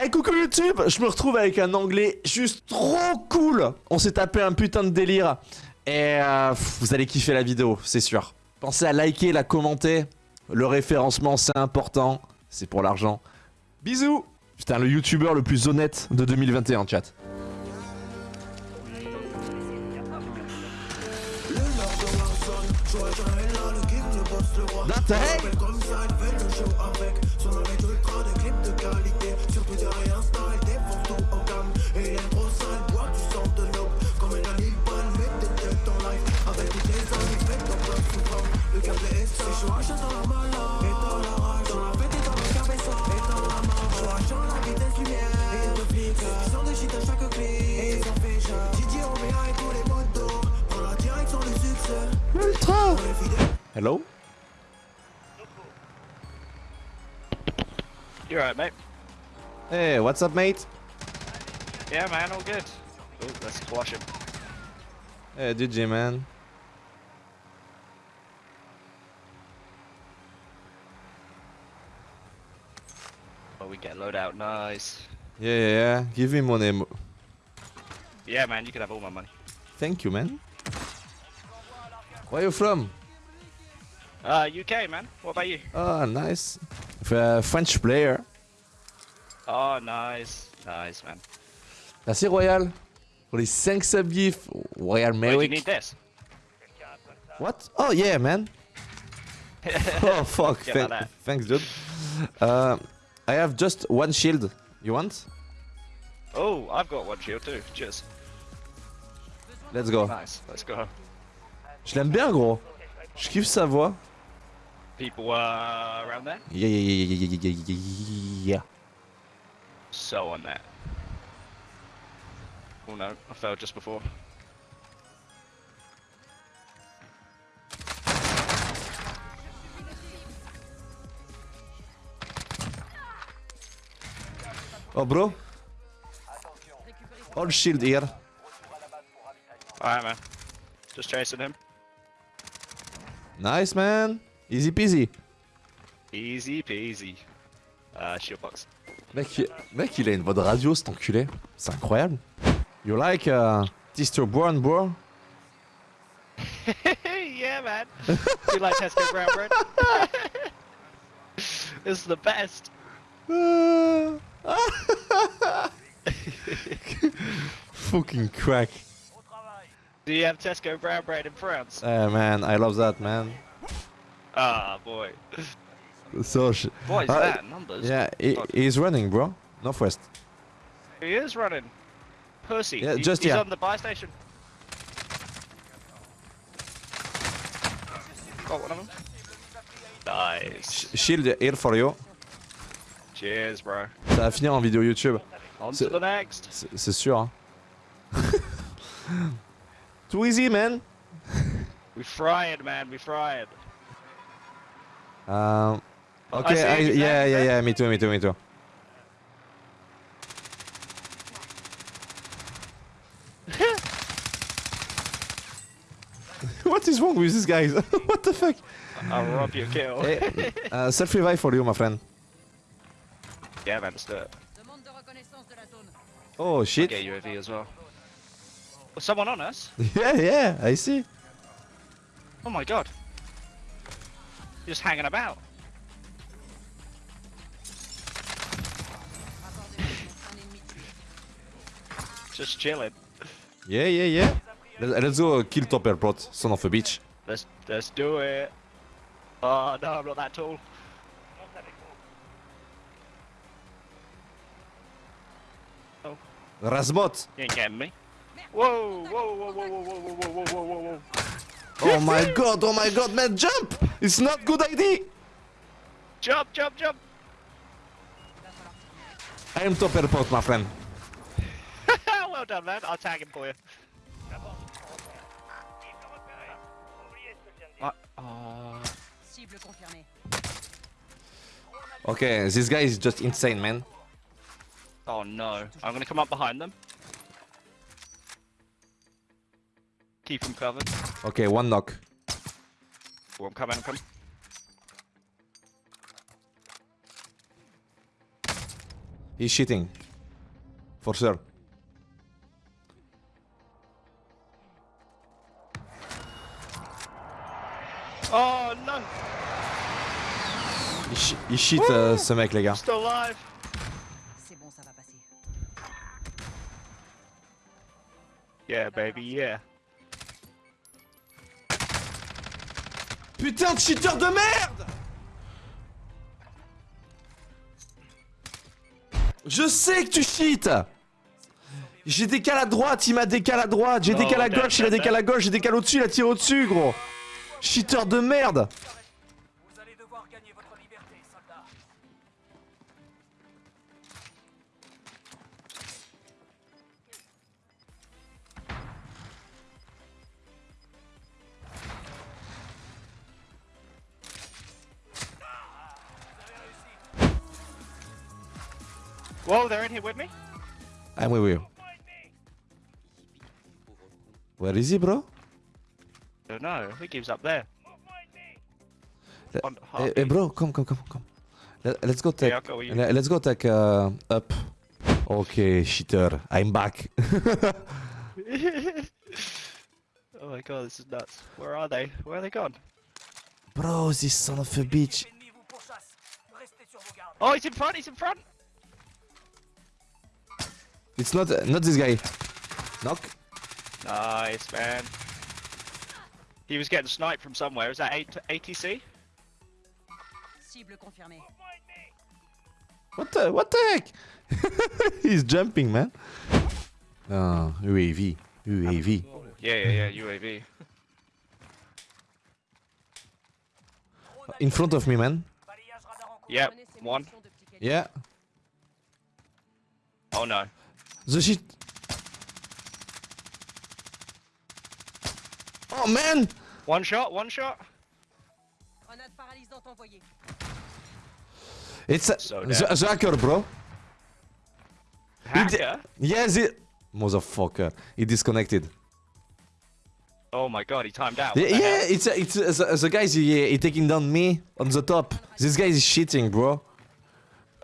Hey coucou YouTube Je me retrouve avec un anglais juste trop cool On s'est tapé un putain de délire Et euh, vous allez kiffer la vidéo, c'est sûr. Pensez à liker, la commenter. Le référencement c'est important, c'est pour l'argent. Bisous Putain le youtubeur le plus honnête de 2021 chat. You alright, mate? Hey, what's up, mate? Yeah, man, all good. Ooh, let's squash him. Hey, DJ, man. Oh, we get load out, nice. Yeah, yeah, yeah. Give me money. mo- Yeah, man, you can have all my money. Thank you, man. Where you from? Uh, UK, man. What about you? Oh, nice. F- French player. Oh, nice. Nice, man. Merci, Royal. Pour les 5 subgifs. Royal Wait, do you Merrick. need this? What? Oh, yeah, man. oh, fuck. Thanks, dude. Uh, I have just one shield. You want? Oh, I've got one shield too. Cheers. Let's go. Nice. Let's go. Je l'aime bien, gros. Je kiffe sa voix. People uh, around there? Yeah, yeah, yeah, yeah, yeah, yeah, yeah, yeah. So on that. Oh no, I fell just before. Oh, bro. All shield here. Alright, man. Just chasing him. Nice, man. Easy peasy. Easy peasy. Uh, shield box. Mec, il- mec, il a une voix de radio, cet enculé. C'est incroyable. You like uh, Tister Brown, bro? yeah, man. you like Tesco brown bread? this is the best. Fucking crack. Do you have Tesco brown bread in France? Uh, man, I love that, man. Ah, boy. So, sh- What is Uh, that? Numbers? yeah, he, he's running, bro. Northwest. He is running. Pussy. Yeah, He- just- he's yeah. on the buy station. Got one of them. Nice. Shield here for you. Cheers, bro. Ça va finir en vidéo YouTube. On C'est- to the next. C'est sûr, hein. Too easy, man. We fried, man. We fried. Um, okay, see I, what yeah, yeah, yeah, me too, me too, me too. what is wrong with these guys? what the fuck? I'll rob your kill. Hey, uh, self revive for you, my friend. yeah, man. Let's do it. Demande de reconnaissance de la zone. Oh shit. Get UAV as well. Was someone on us? Yeah, yeah, I see. Oh my god. Just hanging about. Just chilling. Yeah, yeah, yeah. Let- Let's go kill top airport, son of a bitch. Let's let's do it. Oh no, I'm not that tall. Oh. Razmot. You ain't getting me. Whoa, whoa, whoa, whoa, whoa, whoa, whoa, whoa, whoa, whoa, whoa. Oh my god, oh my god, man, jump! It's not good idea! Jump, jump, jump. I am top airport, my friend. Well done, man. I'll tag him for you. Uh, uh, Cible confirmée. Okay, this guy is just insane, man. oh no. I'm gonna come up behind them. Keep him covered. Okay, one knock. Oh, I'm coming, I'm coming. He's cheating. For sure. Il, cheat euh, ce mec, les gars. C'est bon, ça va passer. Yeah, baby, yeah. Putain de cheater de merde! Je sais que tu cheats! J'ai décalé à droite, il m'a décalé à droite, j'ai Oh, décalé à damn, gauche, il a décalé à gauche, j'ai décalé au-dessus, il a tiré au-dessus, gros. Cheater de merde Whoa, they're in here with me? I'm with you. Where is he, bro? Don't know. I think he was up there. Le- On Hey, hey, bro, come, come, come, come. Let, let's go take. With Let's go take uh, up. Okay, cheater, I'm back. oh my god, this is nuts. Where are they? Where are they gone? bro, this son of a bitch. L'ennemi vous pourchasse. Restez sur vos gardes. Oh, he's in front, he's in front! It's not not this guy. Knock. Nice, man. He was getting sniped from somewhere. Is that A- ATC? Cible confirmée. What the what the heck? He's jumping, man. Ah, UAV, UAV. Yeah, yeah, yeah, UAV. In front of me, man. Balayage radar en cours. Yep, one. munitions de petit calibre. Yeah. Oh no. The shit. Oh man! One shot, one shot. Grenade paralysante envoyée. It's a, So the, the hacker, bro. He di- Hacker? Yes, it. Motherfucker, he disconnected. Oh my god, he timed out. Yeah, What the yeah, it's a, it's a, the, the guys he, he taking down me on the top. This guy is cheating, bro.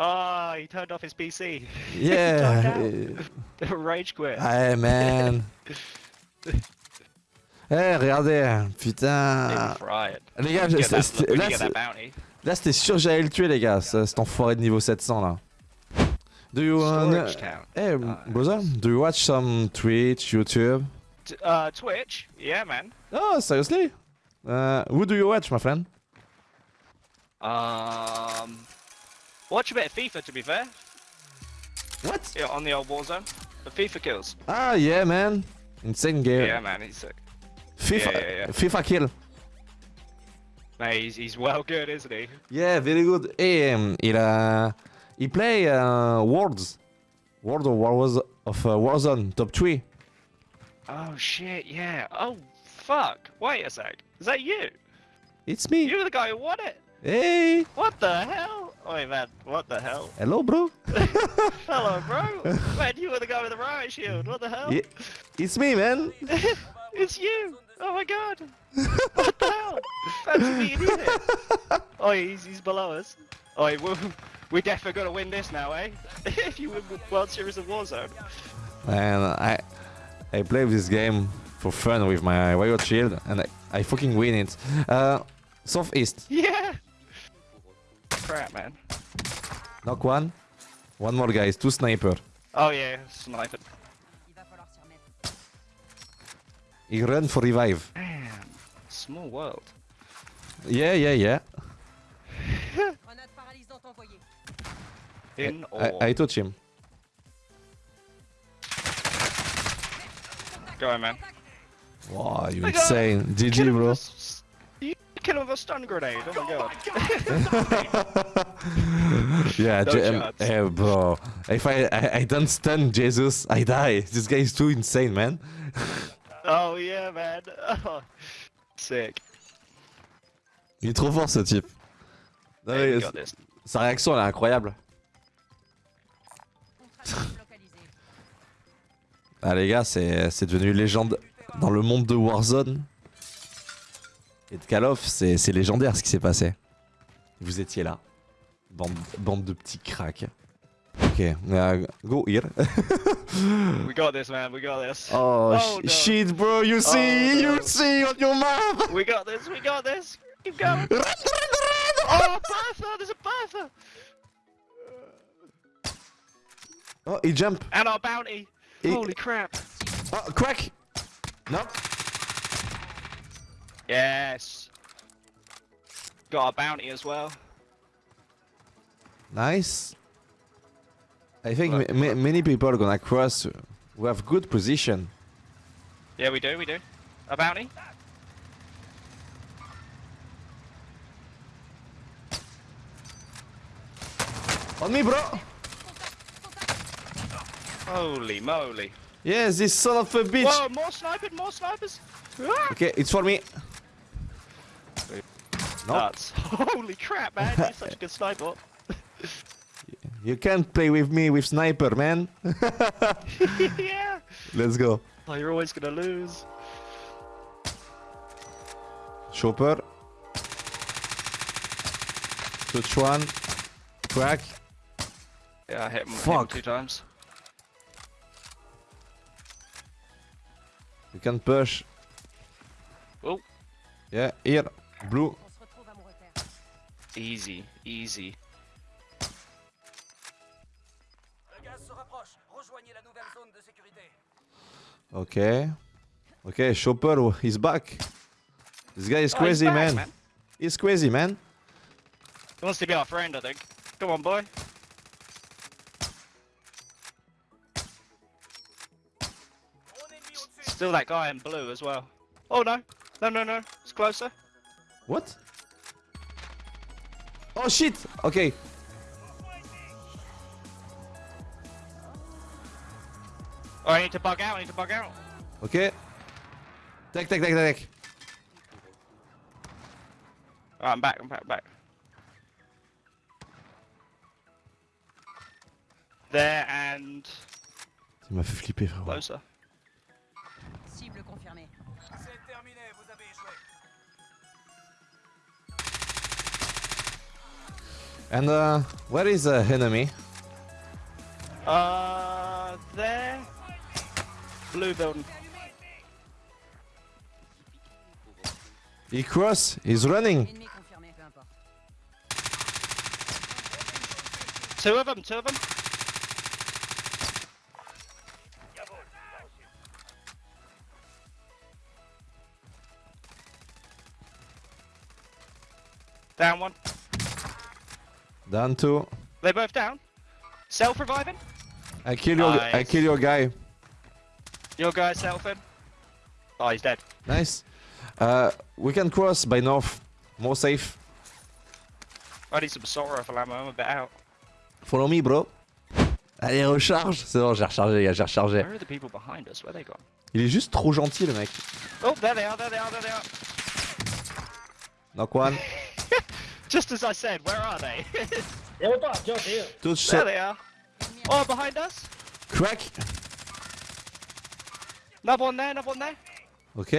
Oh, he turned off his PC. Yeah. Rage quit. Hey man. Eh, regardez, They putain. Les gars, là, c'était sûr que j'allais le tuer, les gars, ce- cet enfoiré de niveau 700 là. Do you wanna... Hey, Ah. brother, do you watch some Twitch, YouTube? Uh, Twitch? Yeah, man. Oh, seriously? Uh, who do you watch, my friend? Um, watch a bit of FIFA, to be fair. What? Yeah, on the old Warzone. The Fifakills. Ah, yeah, man. Insane game. Yeah, man, he's sick. FIFA, Yeah, yeah, yeah. Fifakill. Mate, he's, he's well good, isn't he? Yeah, very good. Hey, um, il a... He play uh, Worlds. World of War of uh, Warzone, top 3. Oh shit, yeah. Oh fuck. Wait a sec. Is that you? It's me. You're the guy who won it. Hey, What the hell? Wait, man. What the hell? hello, bro. Hello, bro. man, you were the guy with the riot shield. What the hell? Yeah, it's me, man. it's you. Oh my god. what the hell? Fancy meeting you here. Oh, he's, he's below us. Oh, we we definitely gotta win this now, eh? if you win World Series of Warzone. Man, I I play this game for fun with my Riot Shield, and I, I fucking win it. Uh, southeast. Yeah. Crap, man. Knock one. One more, guys. Two sniper. Oh yeah, sniper. Il va falloir s'y remettre. He run for revive. Damn. Small world. Yeah, yeah, yeah. Grenade paralysante envoyée. In I, or I touch him. go on, man. Wow, you I insane. GG, bro. Kill him with a stun grenade. Oh my god. yeah, No Je- um, bro. If I, I I don't stun Jesus, I die. This guy is too insane, man. oh yeah, man. Oh, sick. Il est trop fort ce type. Non, mais sa réaction elle est incroyable. Ah les gars, c'est c'est devenu légende dans le monde de Warzone. Et de Call of, c'est c'est légendaire ce qui s'est passé. Vous étiez là. Bande, bande de petits cracks. Ok, Okay, uh, go here. We got this, man. We got this. oh, Oh, sh- no. shit, bro. You see, no. you see on your map. We got this. We got this. Keep going. Run, run, run. Oh, Bertha! There's a! Oh, he jump. And our bounty. He- Holy crap. Oh, crack. No. Yes. Got our bounty as well. Nice. I think Look, ma- many people are gonna cross who have good position. Yeah, we do. We do. A bounty. On me, bro. Holy moly. Yes, this son of a bitch. Whoa, more snipers, more snipers. Okay, it's for me. Nuts. Holy crap, man. You're such a good sniper. you can't play with me with sniper, man. yeah. Let's go. Oh, you're always gonna lose. Chopper. Touch one. Crack. Yeah, I hit him, hit him two times. You can push. Oh. Yeah, here. Blue. De easy. Okay. Okay, Chopper is back. This guy is Oh, he's crazy, back, man. man. He's crazy, man. He wants to be our friend, I think. Come on, boy. Drone ennemi au-dessus. Still that guy in blue as well. Oh no. No, no, no. It's closer. What? Oh shit! Okay. Oh, I need to bug out. I need to bug out. Okay. Take, take, take, take. Alright, I'm back. I'm back. Back. There and Il m'a fait flipper, frérot. closer. And uh, where is the enemy? Uh, there. Blue building. He cross. He's running. Ennemi confirmé, peu importe. Two of them. Two of them. Down one. Down two. They're both down. Self-reviving. I kill your. I kill your guy. Your guy selfing. Oh, he's dead. Nice. Uh, we can cross by north. More safe. I need some sorrowful ammo. I'm a bit out. Follow me, bro. Allez, recharge. C'est bon, j'ai rechargé, gars, j'ai rechargé. Where are the people behind us? Where they gone? Il est juste trop gentil, le mec. Oh, there they are. There they are. There they are. Knock one. Just as I said, where are they? yeah we're Touch there set. they are. Oh, behind us. Crack. Another one there. Another one there. Ok.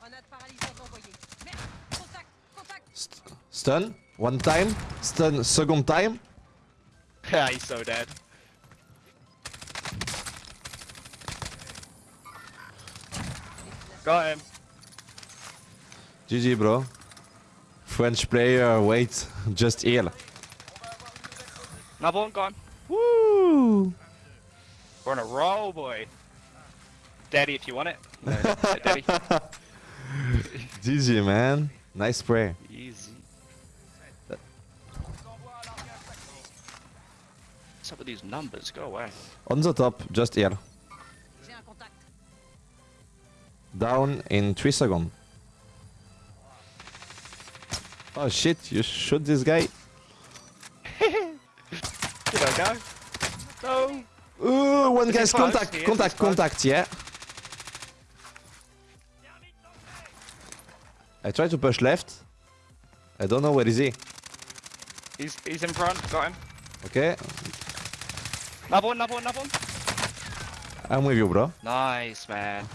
Grenade paralysante envoyée. Merde Contact Contact St- stun. One time. Stun second time. Yeah, he's so dead. Got him. GG, bro. French player, wait. Just heal. Another one gone. Woo! We're on a roll, boy. Daddy, if you want it. No, Daddy. GG, man. Nice spray. Easy. On s'envoie à l'arrière tactique. What's up with these numbers? Go away. On the top, just here. J'ai un contact. Down in 3 seconds. Oh shit, you shoot this guy? Did I go? No. Ooh, one Is he guy's contact, He contact, contact, yeah. I try to push left. I don't know where is he. He's he's in front. Got him. Okay, Another one. Another one. Another one. I'm with you, bro. Nice, man.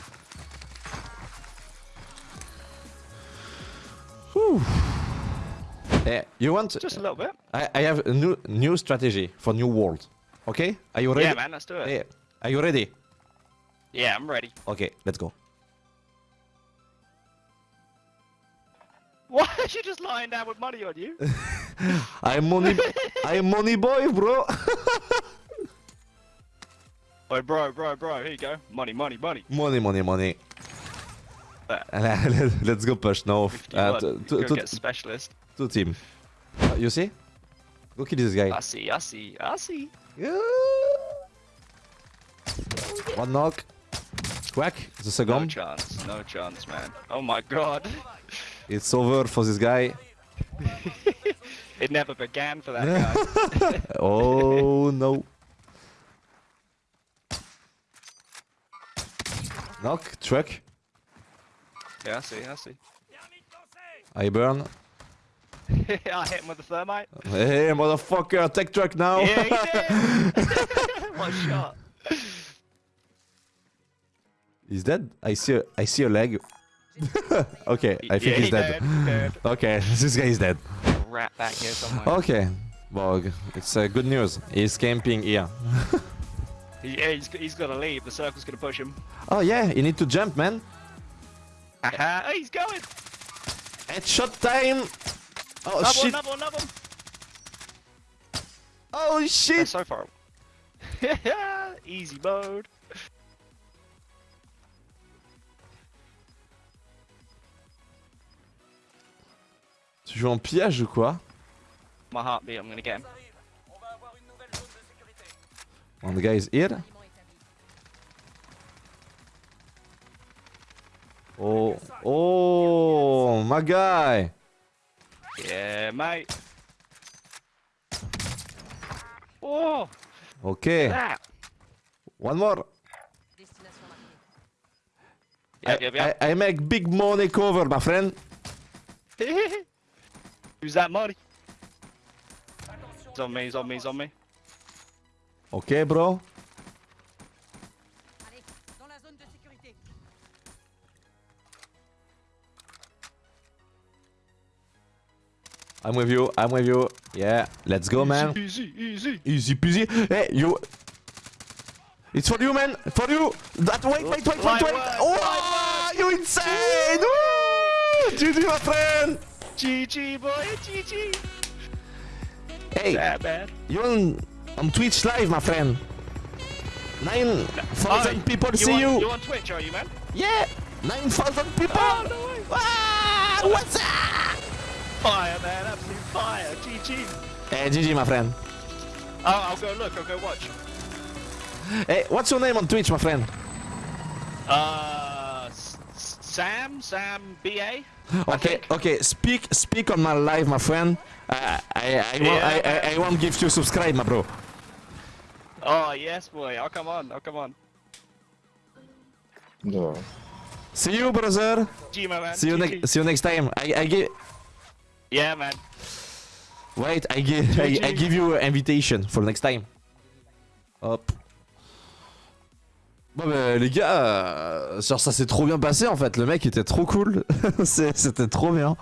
Whew. Hey, you want? To just a little bit. I, I have a new new strategy for new world. Okay? Are you ready? Yeah, man, let's do it. Hey, are you ready? Yeah, I'm ready. Okay, let's go. Why is she just lying down with money on you? I'm money. I'm money boy, bro. oh, bro, bro, bro, here you go. Money, money, money. money, money, money. Uh, let's go push now. Uh, to, to, to, get specialist. To team. Uh, you see? Look at this guy. I see, I see, I see. Yeah. One knock. Quack. The No second. chance, no chance, man. Oh my god. It's over for this guy. it never began for that guy. oh no. Knock. Truck. yeah, I see, I see. I burn. I hit him with the thermite. Hey, motherfucker, take truck now. Yeah, he did. what shot. he's dead. I see. A, I see a leg. okay, I think yeah, he's he dead. dead. Okay, this guy is dead. Rat back here somewhere. Okay, well, it's uh, good news. He's camping here. Yeah, he's, he's to leave. The circle's going to push him. Oh yeah, you need to jump, man. Aha, oh, he's going. Headshot time. Oh Another one, shit! another one, another one. Oh They're shit! so far. Easy mode. Tu joues en pillage ou quoi? My heartbeat, I'm to get him. On va avoir une nouvelle zone de sécurité. One guy is here? Oh, oh, my guy. Yeah, mate. Oh, Okay, one more. Yep, yep, yep. I, I make big money cover, my friend. Who's that money? He's on me, he's on me, he's on me. Okay, bro. I'm with you. I'm with you. Yeah, let's go, man. Easy, easy. Easy peasy. Hey, you. It's for you, man. For you. That wait, wait, wait, wait, wait. Oh, you insane! GG, my friend. GG, boy, GG. Hey, bad. you on on Twitch live, my friend. Nine thousand people you see on, you. You on Twitch, are you, man? Yeah, nine thousand people. Oh, no way. Ah, what's up? Fire, man, absolute fire. GG. Hey, GG, my friend. Oh, I'll go look, I'll go watch. Hey, what's your name on Twitch, my friend? Uh, S- S- Sam, Sam BA. Okay, okay. Speak, speak on my live, my friend. Uh, I, I, won't, I, I, I won't give you subscribe, my bro. Oh, yes, boy. I'll come on, I'll come on. No. See you, brother. G, my man. See you GG. next. See you next time. I, I give. Yeah, man. Wait, I give. I, I give you an invitation for next time. Hop. Bon bah les gars, euh, genre ça s'est trop bien passé en fait, le mec était trop cool, C'est- c'était trop bien.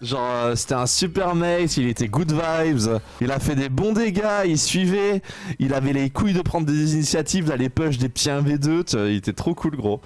Genre euh, c'était un super mate, il était good vibes, il a fait des bons dégâts, il suivait, il avait les couilles de prendre des initiatives, d'aller push des petits 1v2, tu vois, il était trop cool gros.